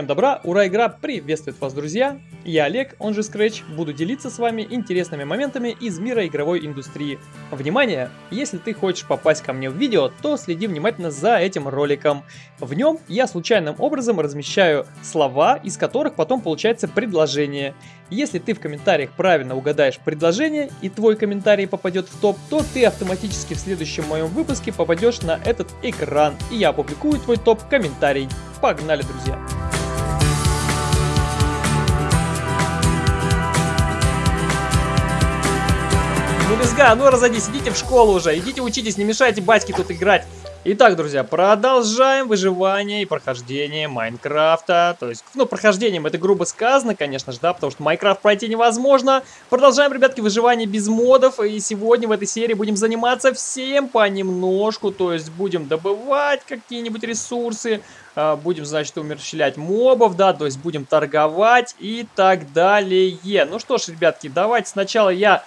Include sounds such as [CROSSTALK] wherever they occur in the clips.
Всем добра, ура, игра приветствует вас, друзья! Я Олег, он же Scratch, буду делиться с вами интересными моментами из мира игровой индустрии. Внимание! Если ты хочешь попасть ко мне в видео, то следи внимательно за этим роликом. В нем я случайным образом размещаю слова, из которых потом получается предложение. Если ты в комментариях правильно угадаешь предложение и твой комментарий попадет в топ, то ты автоматически в следующем моем выпуске попадешь на этот экран, и я опубликую твой топ-комментарий. Погнали, друзья! Ну, лезга, ну разойдись, идите в школу уже, идите учитесь, не мешайте батьке тут играть. Итак, друзья, продолжаем выживание и прохождение Майнкрафта. То есть, ну, прохождением это грубо сказано, конечно же, да, потому что Майнкрафт пройти невозможно. Продолжаем, ребятки, выживание без модов. И сегодня в этой серии будем заниматься всем понемножку. То есть, будем добывать какие-нибудь ресурсы, а, будем, значит, умерщвлять мобов, да, то есть будем торговать и так далее. Ну что ж, ребятки, давайте сначала я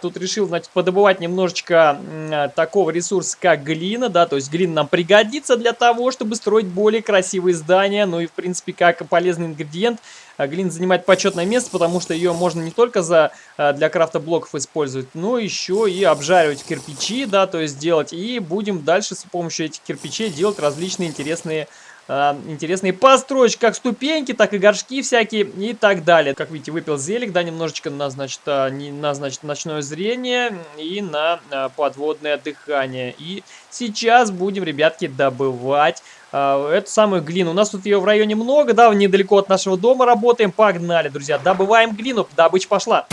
тут решил, значит, подобывать немножечко а, такого ресурса, как глина, да, то есть глина нам пригодится для того, чтобы строить более красивые здания, ну и, в принципе, как полезный ингредиент, а, глина занимает почетное место, потому что ее можно не только за, а, для крафта блоков использовать, но еще и обжаривать кирпичи, да, то есть делать, и будем дальше с помощью этих кирпичей делать различные интересные э, интересные постройки, как ступеньки, так и горшки всякие и так далее. Как видите, выпил зелик, да, немножечко на, значит, не, на, значит, ночное зрение и на а, подводное дыхание. И сейчас будем, ребятки, добывать э, эту самую глину. У нас тут ее в районе много, да, недалеко от нашего дома работаем. Погнали, друзья, добываем глину, добыча пошла.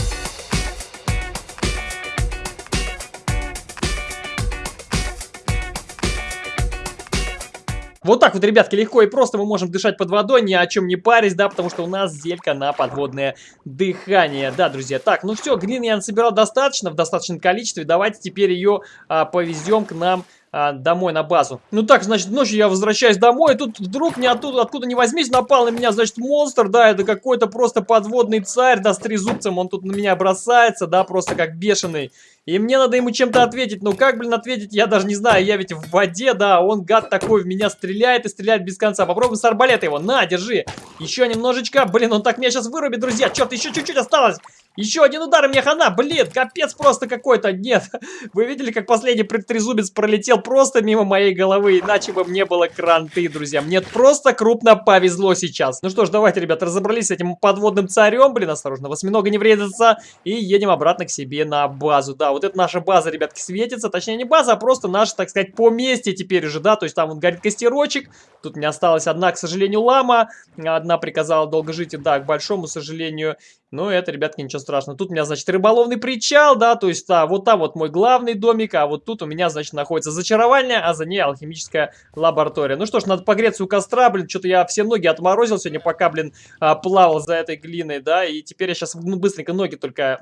Вот так вот, ребятки, легко и просто мы можем дышать под водой, ни о чем не парясь, да, потому что у нас зелька на подводное дыхание. Да, друзья, так, ну все, глины я насобирал достаточно, в достаточном количестве, давайте теперь ее а, повезем к нам а, домой на базу. Ну так, значит, ночью я возвращаюсь домой, и тут вдруг не оттуда, откуда не возьмись, напал на меня, значит, монстр, да, это какой-то просто подводный царь, да, с трезубцем, он тут на меня бросается, да, просто как бешеный. И мне надо ему чем-то ответить. Ну как, блин, ответить, я даже не знаю. Я ведь в воде, да, он, гад такой, в меня стреляет и стреляет без конца. Попробуем с арбалета его. На, держи. Еще немножечко. Блин, он так меня сейчас вырубит, друзья. Черт, еще чуть-чуть осталось. Еще один удар, мне хана. Блин, капец просто какой-то. Нет, [LAUGHS] вы видели, как последний трезубец пролетел просто мимо моей головы. Иначе бы мне было кранты, друзья. Мне просто крупно повезло сейчас. Ну что ж, давайте, ребят, разобрались с этим подводным царем. Блин, осторожно, восьминога не вредится. И едем обратно к себе на базу. Да, вот это наша база, ребятки, светится. Точнее, не база, а просто наше, так сказать, поместье теперь уже, да. То есть там вот горит костерочек. Тут не осталась одна, к сожалению, лама. Одна приказала долго жить, и да, к большому сожалению. Но это, ребятки, ничего страшного. Тут у меня, значит, рыболовный причал, да, то есть, да, вот там вот мой главный домик, а вот тут у меня, значит, находится зачаровальня, а за ней алхимическая лаборатория. Ну что ж, надо погреться у костра, блин, что-то я все ноги отморозил сегодня, пока, блин, а, плавал за этой глиной, да, и теперь я сейчас ну, быстренько ноги только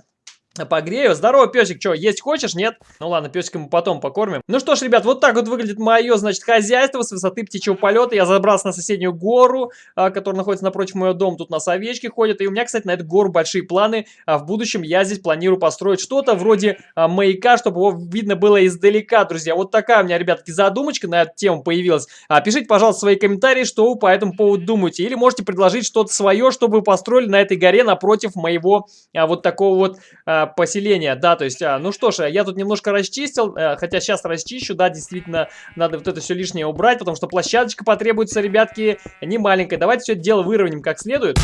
Погрею. Здорово, песик. Что, есть хочешь? Нет? Ну ладно, песика мы потом покормим. Ну что ж, ребят, вот так вот выглядит мое, значит, хозяйство с высоты птичьего полета. Я забрался на соседнюю гору, а, которая находится напротив моего дома. Тут у нас овечки ходят. И у меня, кстати, на эту гору большие планы. А в будущем я здесь планирую построить что-то вроде а, маяка, чтобы его видно было издалека, друзья. Вот такая у меня, ребятки, задумочка на эту тему появилась. А, пишите, пожалуйста, свои комментарии, что вы по этому поводу думаете. Или можете предложить что-то свое, чтобы вы построили на этой горе напротив моего а, вот такого вот... Поселения, да, то есть, а, ну что ж, я тут немножко расчистил, а, хотя сейчас расчищу, да, действительно, надо вот это все лишнее убрать, потому что площадочка потребуется, ребятки, не маленькая. Давайте все дело выровняем как следует.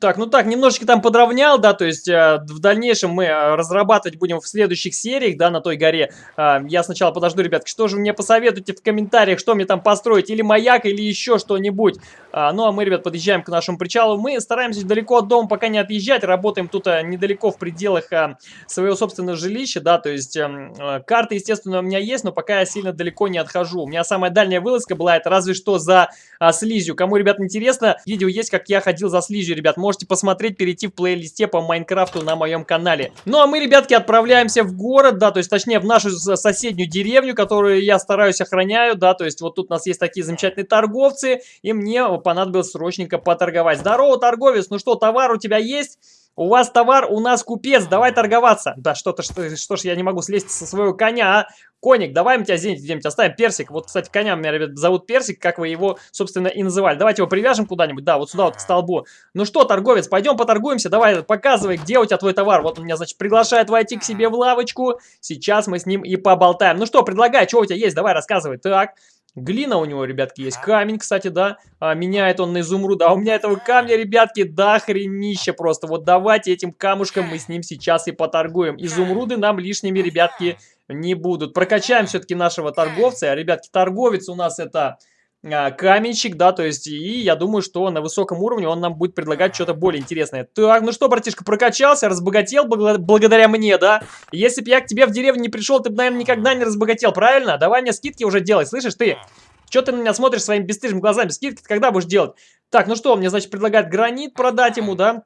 Так, ну так, немножечко там подровнял, да, то есть э, в дальнейшем мы э, разрабатывать будем в следующих сериях, да, на той горе. Э, я сначала подожду, ребятки, что же мне посоветуете в комментариях, что мне там построить, или маяк, или еще что-нибудь. Э, ну, а мы, ребят, подъезжаем к нашему причалу. Мы стараемся далеко от дома пока не отъезжать, работаем тут э, недалеко в пределах э, своего собственного жилища, да, то есть эм, э, карта, естественно, у меня есть, но пока я сильно далеко не отхожу. У меня самая дальняя вылазка была, это разве что за э, слизью. Кому, ребят, интересно, видео есть, как я ходил за слизью, ребят, можете посмотреть, перейти в плейлисте по Майнкрафту на моем канале. Ну а мы, ребятки, отправляемся в город, да, то есть точнее в нашу соседнюю деревню, которую я стараюсь охраняю, да, то есть вот тут у нас есть такие замечательные торговцы, и мне понадобилось срочненько поторговать. Здорово, торговец, ну что, товар у тебя есть? У вас товар, у нас купец, давай торговаться. Да что-то, что, что ж я не могу слезть со своего коня, а? Коник, давай мы тебя где-нибудь оставим. Персик. Вот, кстати, коня меня, ребят, зовут Персик, как вы его, собственно, и называли. Давайте его привяжем куда-нибудь. Да, вот сюда вот к столбу. Ну что, торговец, пойдем поторгуемся. Давай, показывай, где у тебя твой товар. Вот он меня, значит, приглашает войти к себе в лавочку. Сейчас мы с ним и поболтаем. Ну что, предлагай, что у тебя есть? Давай, рассказывай. Так. Глина у него, ребятки, есть. Камень, кстати, да. А, меняет он на изумруд. А у меня этого камня, ребятки, да хренище просто. Вот давайте этим камушком мы с ним сейчас и поторгуем. Изумруды нам лишними, ребятки, не будут. Прокачаем все-таки нашего торговца. Ребятки, торговец у нас это а, каменщик, да, то есть, и я думаю, что на высоком уровне он нам будет предлагать что-то более интересное. Так, ну что, братишка, прокачался, разбогател благодаря мне, да? Если бы я к тебе в деревню не пришел, ты бы, наверное, никогда не разбогател, правильно? Давай мне скидки уже делай, слышишь ты? Что ты на меня смотришь своими бесстыжими глазами? Скидки когда будешь делать? Так, ну что, мне, значит, предлагает гранит продать ему, да?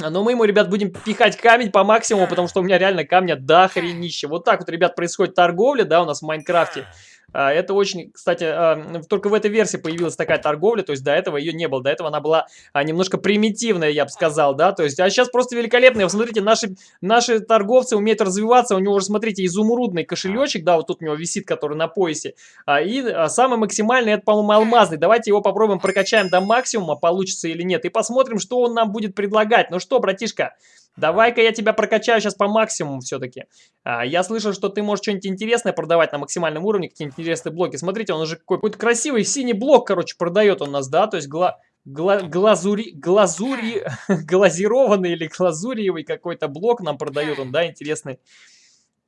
Но мы ему, ребят, будем пихать камень по максимуму, потому что у меня реально камня до хренища. Вот так вот, ребят, происходит торговля, да, у нас в Майнкрафте. А, это очень, кстати, а, только в этой версии появилась такая торговля, то есть до этого ее не было, до этого она была а, немножко примитивная, я бы сказал, да, то есть, а сейчас просто великолепная, вы смотрите, наши, наши торговцы умеют развиваться, у него уже, смотрите, изумрудный кошелечек, да, вот тут у него висит, который на поясе, и самый максимальный, это, по-моему, алмазный, давайте его попробуем прокачаем до максимума, получится или нет, и посмотрим, что он нам будет предлагать, ну что, братишка, Давай-ка я тебя прокачаю сейчас по максимуму все-таки. А, я слышал, что ты можешь что-нибудь интересное продавать на максимальном уровне, какие-нибудь интересные блоки. Смотрите, он уже какой-то красивый синий блок, короче, продает он нас, да? То есть гла... Гла глазури, глазури, [LAUGHS] глазированный или глазуриевый какой-то блок нам продает он, да, интересный.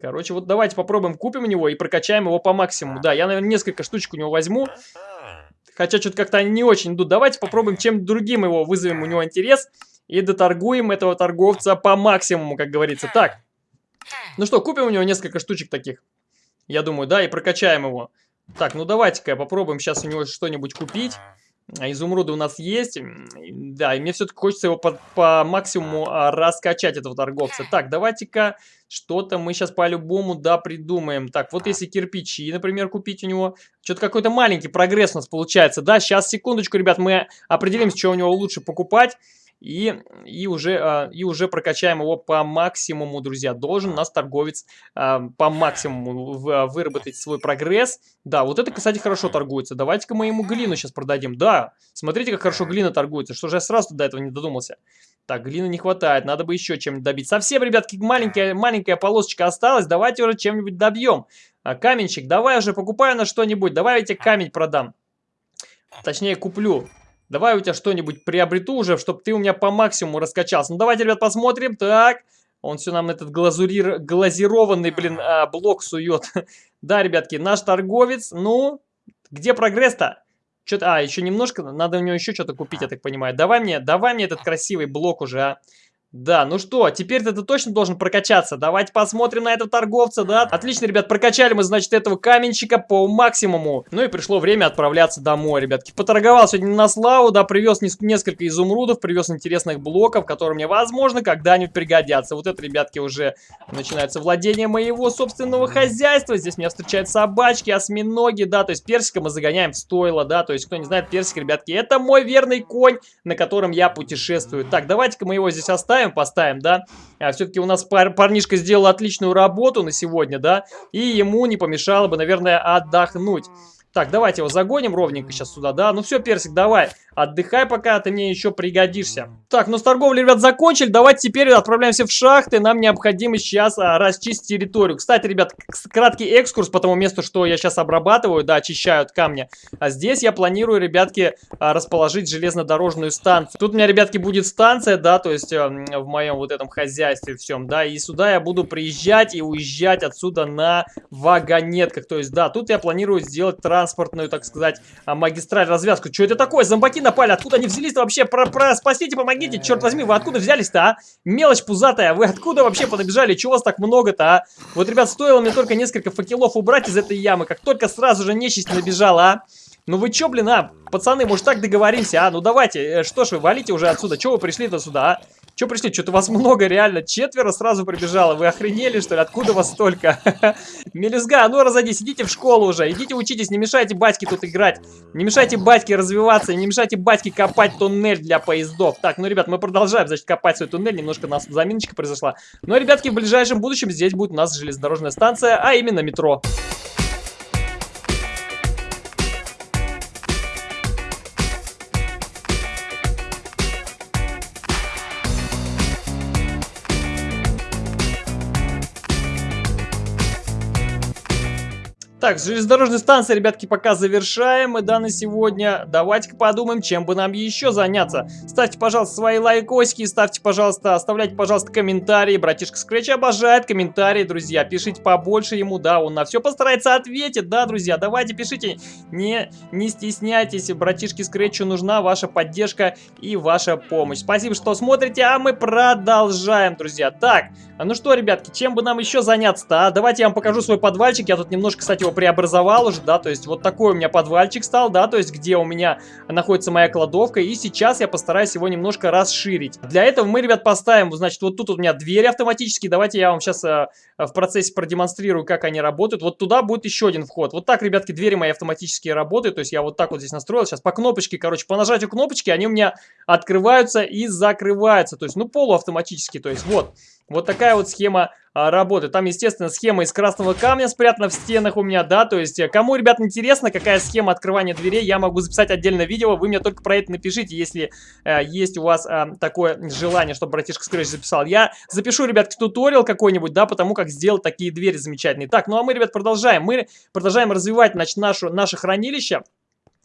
Короче, вот давайте попробуем, купим у него и прокачаем его по максимуму. Да, я, наверное, несколько штучек у него возьму. Хотя что-то как-то они не очень идут. Давайте попробуем чем другим его вызовем у него интерес и доторгуем этого торговца по максимуму, как говорится. Так, ну что, купим у него несколько штучек таких, я думаю, да, и прокачаем его. Так, ну давайте-ка попробуем сейчас у него что-нибудь купить. А изумруды у нас есть. Да, и мне все-таки хочется его по, по максимуму а, раскачать, этого торговца. Так, давайте-ка что-то мы сейчас по-любому, да, придумаем. Так, вот если кирпичи, например, купить у него. Что-то какой-то маленький прогресс у нас получается. Да, сейчас, секундочку, ребят, мы определимся, что у него лучше покупать и, и, уже, а, и уже прокачаем его по максимуму, друзья. Должен нас торговец а, по максимуму а, выработать свой прогресс. Да, вот это, кстати, хорошо торгуется. Давайте-ка мы ему глину сейчас продадим. Да, смотрите, как хорошо глина торгуется. Что же я сразу до этого не додумался? Так, глины не хватает, надо бы еще чем-нибудь добить. Совсем, ребятки, маленькая, маленькая полосочка осталась. Давайте уже чем-нибудь добьем. А, каменщик, давай уже покупаю на что-нибудь. Давай я тебе камень продам. Точнее, куплю. Давай у тебя что-нибудь приобрету уже, чтобы ты у меня по максимуму раскачался. Ну, давайте, ребят, посмотрим. Так, он все нам этот глазурир... глазированный, блин, а, блок сует. [LAUGHS] да, ребятки, наш торговец. Ну, где прогресс-то? Что-то, а, еще немножко, надо у него еще что-то купить, я так понимаю. Давай мне, давай мне этот красивый блок уже, а. Да, ну что, теперь ты точно должен прокачаться. Давайте посмотрим на этого торговца, да? Отлично, ребят, прокачали мы, значит, этого каменщика по максимуму. Ну и пришло время отправляться домой, ребятки. Поторговал сегодня на славу, да, привез несколько изумрудов, привез интересных блоков, которые мне, возможно, когда-нибудь пригодятся. Вот это, ребятки, уже начинается владение моего собственного хозяйства. Здесь меня встречают собачки, осьминоги, да, то есть персика мы загоняем в стойло, да, то есть, кто не знает, персик, ребятки, это мой верный конь, на котором я путешествую. Так, давайте-ка мы его здесь оставим поставим, поставим, да. А Все-таки у нас пар парнишка сделал отличную работу на сегодня, да. И ему не помешало бы, наверное, отдохнуть. Так, давайте его загоним ровненько сейчас сюда, да? Ну все, Персик, давай. Отдыхай пока, ты мне еще пригодишься. Так, ну с торговлей, ребят, закончили. Давайте теперь отправляемся в шахты. Нам необходимо сейчас а, расчистить территорию. Кстати, ребят, краткий экскурс по тому месту, что я сейчас обрабатываю, да, очищают камни. А здесь я планирую, ребятки, а, расположить железнодорожную станцию. Тут у меня, ребятки, будет станция, да, то есть а, в моем вот этом хозяйстве всем, да. И сюда я буду приезжать и уезжать отсюда на вагонетках. То есть, да, тут я планирую сделать транспортную, так сказать, а, магистраль, развязку. Что это такое? Зомбаки напали? Откуда они взялись-то вообще? Про, про, спасите, помогите, черт возьми, вы откуда взялись-то, а? Мелочь пузатая, вы откуда вообще понабежали? Чего вас так много-то, а? Вот, ребят, стоило мне только несколько факелов убрать из этой ямы, как только сразу же нечисть набежала, а? Ну вы чё, блин, а? Пацаны, может так договоримся, а? Ну давайте, э, что ж вы, валите уже отсюда, чего вы пришли-то сюда, а? Че пришли? Что-то вас много, реально. Четверо сразу прибежало. Вы охренели, что ли? Откуда вас столько? [LAUGHS] Мелюзга, ну разойдись, идите в школу уже. Идите учитесь, не мешайте батьке тут играть. Не мешайте батьке развиваться, не мешайте батьке копать туннель для поездов. Так, ну, ребят, мы продолжаем, значит, копать свой туннель. Немножко у нас заминочка произошла. Но, ребятки, в ближайшем будущем здесь будет у нас железнодорожная станция, а именно метро. Так, железнодорожная станция, ребятки, пока завершаем. И да, на сегодня давайте-ка подумаем, чем бы нам еще заняться. Ставьте, пожалуйста, свои лайкосики, ставьте, пожалуйста, оставляйте, пожалуйста, комментарии. Братишка Скретч обожает комментарии, друзья. Пишите побольше ему, да, он на все постарается ответить, да, друзья. Давайте пишите, не, не стесняйтесь, братишке Скретчу нужна ваша поддержка и ваша помощь. Спасибо, что смотрите, а мы продолжаем, друзья. Так, ну что, ребятки, чем бы нам еще заняться-то, а? Давайте я вам покажу свой подвальчик. Я тут немножко, кстати, его преобразовал уже, да, то есть вот такой у меня подвальчик стал, да, то есть где у меня находится моя кладовка, и сейчас я постараюсь его немножко расширить. Для этого мы, ребят, поставим, значит, вот тут у меня двери автоматические, давайте я вам сейчас э, в процессе продемонстрирую, как они работают. Вот туда будет еще один вход. Вот так, ребятки, двери мои автоматические работают, то есть я вот так вот здесь настроил, сейчас по кнопочке, короче, по нажатию кнопочки они у меня открываются и закрываются, то есть, ну, полуавтоматически, то есть вот. Вот такая вот схема а, работает. Там, естественно, схема из красного камня спрятана в стенах у меня, да, то есть, э, кому, ребят, интересно, какая схема открывания дверей, я могу записать отдельное видео, вы мне только про это напишите, если э, есть у вас э, такое желание, чтобы братишка Скрэч записал. Я запишу, ребят, туториал какой-нибудь, да, потому как сделать такие двери замечательные. Так, ну а мы, ребят, продолжаем. Мы продолжаем развивать, значит, нашу, наше хранилище.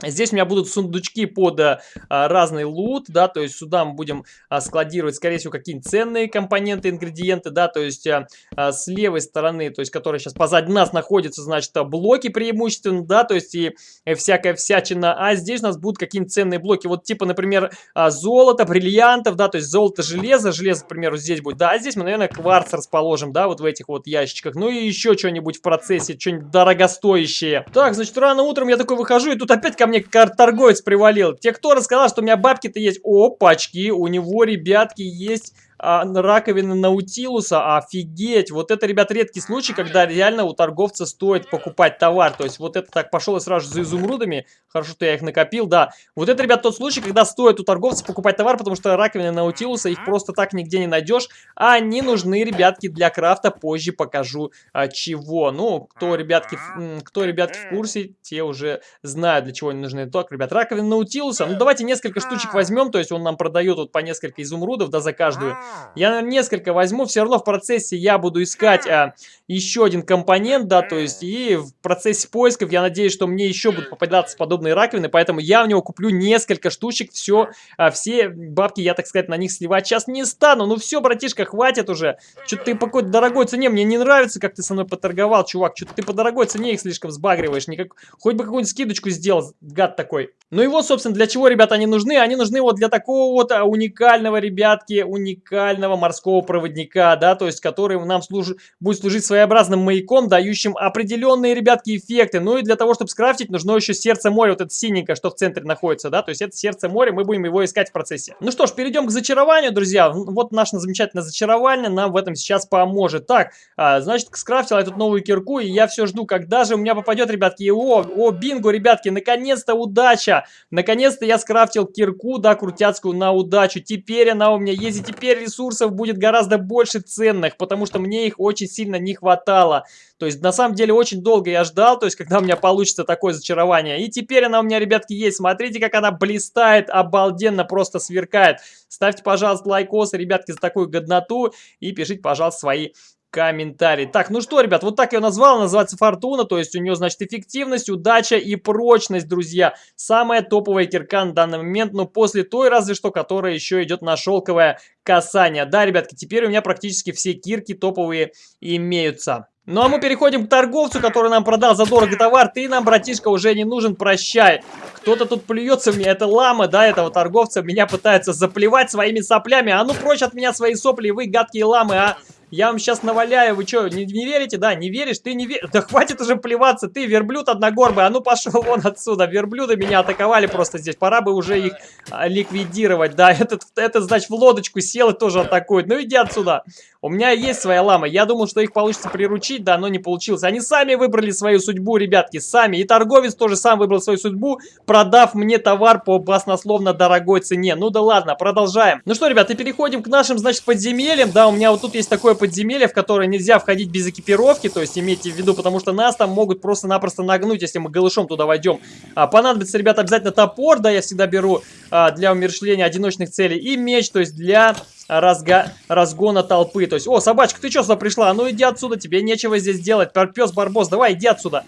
Здесь у меня будут сундучки под а, разный лут, да, то есть сюда мы будем а, складировать, скорее всего, какие-нибудь ценные компоненты, ингредиенты, да, то есть а, а, с левой стороны, то есть, которая сейчас позади нас находится, значит, блоки преимущественно, да, то есть и, и всякая всячина, а здесь у нас будут какие-нибудь ценные блоки, вот типа, например, а, золото, бриллиантов, да, то есть золото, железо, железо, к примеру, здесь будет, да, а здесь мы, наверное, кварц расположим, да, вот в этих вот ящичках, ну и еще что-нибудь в процессе, что-нибудь дорогостоящее. Так, значит, рано утром я такой выхожу, и тут опять ко мне торговец привалил. Те, кто рассказал, что у меня бабки-то есть. Опачки, у него, ребятки, есть а, раковины Наутилуса, офигеть. Вот это, ребят, редкий случай, когда реально у торговца стоит покупать товар. То есть вот это так пошел и сразу за изумрудами. Хорошо, что я их накопил, да. Вот это, ребят, тот случай, когда стоит у торговца покупать товар, потому что раковины Наутилуса их просто так нигде не найдешь. А они нужны, ребятки, для крафта. Позже покажу а, чего. Ну, кто, ребятки, кто, ребятки, в курсе, те уже знают, для чего они нужны. Так, ребят, раковины Наутилуса. Ну, давайте несколько штучек возьмем. То есть он нам продает вот по несколько изумрудов, да, за каждую. Я, наверное, несколько возьму. Все равно в процессе я буду искать а, еще один компонент, да, то есть и в процессе поисков я надеюсь, что мне еще будут попадаться подобные раковины, поэтому я в него куплю несколько штучек. Все, а, все бабки я, так сказать, на них сливать сейчас не стану. Ну все, братишка, хватит уже. Что-то ты по какой-то дорогой цене. Мне не нравится, как ты со мной поторговал, чувак. Что-то ты по дорогой цене их слишком сбагриваешь. Никак... Хоть бы какую-нибудь скидочку сделал, гад такой. Ну и вот, собственно, для чего, ребята, они нужны? Они нужны вот для такого вот а, уникального, ребятки, уникального морского проводника, да, то есть который нам служ... будет служить своеобразным маяком, дающим определенные, ребятки, эффекты. Ну и для того, чтобы скрафтить, нужно еще сердце моря, вот это синенькое, что в центре находится, да, то есть это сердце моря, мы будем его искать в процессе. Ну что ж, перейдем к зачарованию, друзья. Вот наше замечательное зачарование нам в этом сейчас поможет. Так, а, значит, скрафтил я тут новую кирку, и я все жду, когда же у меня попадет, ребятки, о, о, бинго, ребятки, наконец-то удача! Наконец-то я скрафтил кирку, да, крутяцкую на удачу. Теперь она у меня есть, и теперь ресурсов будет гораздо больше ценных, потому что мне их очень сильно не хватало. То есть, на самом деле, очень долго я ждал, то есть, когда у меня получится такое зачарование. И теперь она у меня, ребятки, есть. Смотрите, как она блистает, обалденно просто сверкает. Ставьте, пожалуйста, лайкосы, ребятки, за такую годноту. И пишите, пожалуйста, свои комментарий. Так, ну что, ребят, вот так я назвал, называется Фортуна, то есть у нее, значит, эффективность, удача и прочность, друзья. Самая топовая кирка на данный момент, но после той, разве что, которая еще идет на шелковое касание. Да, ребятки, теперь у меня практически все кирки топовые имеются. Ну а мы переходим к торговцу, который нам продал задорого товар. Ты нам, братишка, уже не нужен, прощай. Кто-то тут плюется в меня, это лама, да, этого торговца. Меня пытается заплевать своими соплями. А ну прочь от меня свои сопли, вы гадкие ламы, а. Я вам сейчас наваляю. Вы что, не, не верите? Да, не веришь? Ты не веришь? Да хватит уже плеваться. Ты верблюд одногорбый. А ну пошел вон отсюда. Верблюды меня атаковали просто здесь. Пора бы уже их а, ликвидировать. Да, этот, этот, значит, в лодочку сел и тоже атакует. Ну иди отсюда. У меня есть своя лама. Я думал, что их получится приручить, да, но не получилось. Они сами выбрали свою судьбу, ребятки, сами. И торговец тоже сам выбрал свою судьбу, продав мне товар по баснословно дорогой цене. Ну да ладно, продолжаем. Ну что, ребята, переходим к нашим, значит, подземельям. Да, у меня вот тут есть такое в которое нельзя входить без экипировки. То есть имейте в виду, потому что нас там могут просто-напросто нагнуть, если мы голышом туда войдем. А, понадобится, ребята, обязательно топор, да, я всегда беру а, для умершления одиночных целей. И меч, то есть для разга... разгона толпы. То есть, о, собачка, ты что сюда пришла? Ну иди отсюда, тебе нечего здесь делать. Пес Барбос, давай, иди отсюда.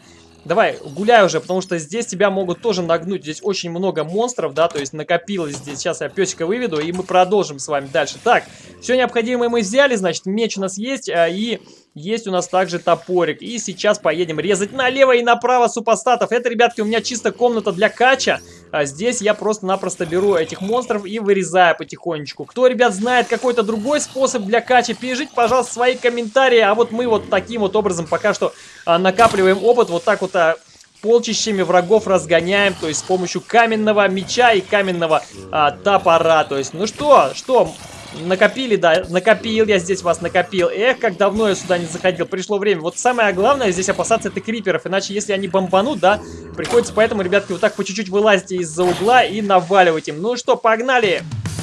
Давай, гуляй уже, потому что здесь тебя могут тоже нагнуть. Здесь очень много монстров, да, то есть накопилось здесь. Сейчас я песика выведу, и мы продолжим с вами дальше. Так, все необходимое мы взяли, значит, меч у нас есть, а, и есть у нас также топорик. И сейчас поедем резать налево и направо супостатов. Это, ребятки, у меня чисто комната для кача. А здесь я просто-напросто беру этих монстров и вырезаю потихонечку. Кто, ребят, знает какой-то другой способ для кача, пишите, пожалуйста, свои комментарии. А вот мы вот таким вот образом пока что а, накапливаем опыт. Вот так вот а, полчищами врагов разгоняем, то есть с помощью каменного меча и каменного а, топора. То есть, ну что, что, Накопили, да, накопил я здесь вас, накопил. Эх, как давно я сюда не заходил, пришло время. Вот самое главное здесь опасаться это криперов, иначе если они бомбанут, да, приходится поэтому, ребятки, вот так по чуть-чуть вылазите из-за угла и наваливать им. Ну что, погнали! Погнали!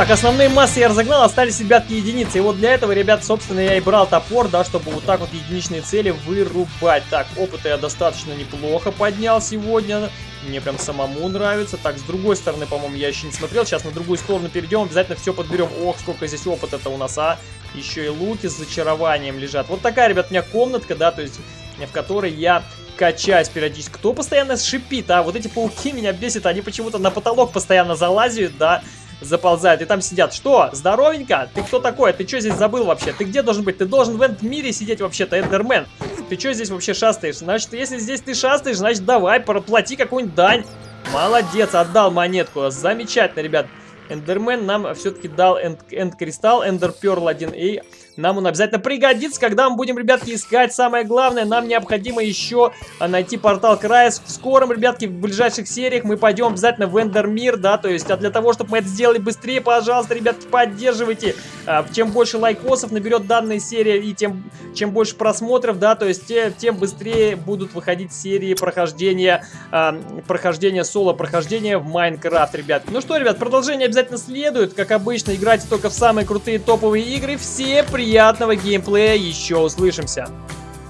Так, основные массы я разогнал, остались, ребятки, единицы. И вот для этого, ребят, собственно, я и брал топор, да, чтобы вот так вот единичные цели вырубать. Так, опыта я достаточно неплохо поднял сегодня. Мне прям самому нравится. Так, с другой стороны, по-моему, я еще не смотрел. Сейчас на другую сторону перейдем, обязательно все подберем. Ох, сколько здесь опыта-то у нас, а. Еще и луки с зачарованием лежат. Вот такая, ребят, у меня комнатка, да, то есть в которой я качаюсь периодически. Кто постоянно шипит, а? Вот эти пауки меня бесят, они почему-то на потолок постоянно залазят, да заползают и там сидят. Что? Здоровенько? Ты кто такой? Ты что здесь забыл вообще? Ты где должен быть? Ты должен в этом мире сидеть вообще-то, Эндермен. Ты что здесь вообще шастаешь? Значит, если здесь ты шастаешь, значит, давай, проплати какую-нибудь дань. Молодец, отдал монетку. Замечательно, ребят. Эндермен нам все-таки дал энд-кристалл, Эндер Перл 1A. Нам он обязательно пригодится, когда мы будем, ребятки, искать. Самое главное, нам необходимо еще а, найти портал Крайс. В скором, ребятки, в ближайших сериях мы пойдем обязательно в Эндермир, да, то есть, а для того, чтобы мы это сделали быстрее, пожалуйста, ребятки, поддерживайте. А, чем больше лайкосов наберет данная серия и тем, чем больше просмотров, да, то есть, тем быстрее будут выходить серии прохождения, а, прохождения соло, прохождения в Майнкрафт, ребят. Ну что, ребят, продолжение обязательно следует. Как обычно, играйте только в самые крутые топовые игры. Все приятные приятного геймплея, еще услышимся!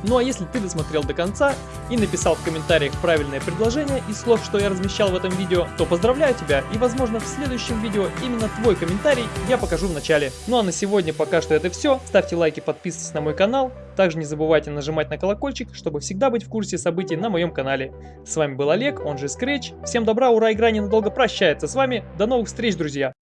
Ну а если ты досмотрел до конца и написал в комментариях правильное предложение из слов, что я размещал в этом видео, то поздравляю тебя и возможно в следующем видео именно твой комментарий я покажу в начале. Ну а на сегодня пока что это все. Ставьте лайки, подписывайтесь на мой канал. Также не забывайте нажимать на колокольчик, чтобы всегда быть в курсе событий на моем канале. С вами был Олег, он же Scratch. Всем добра, ура, игра ненадолго прощается с вами. До новых встреч, друзья!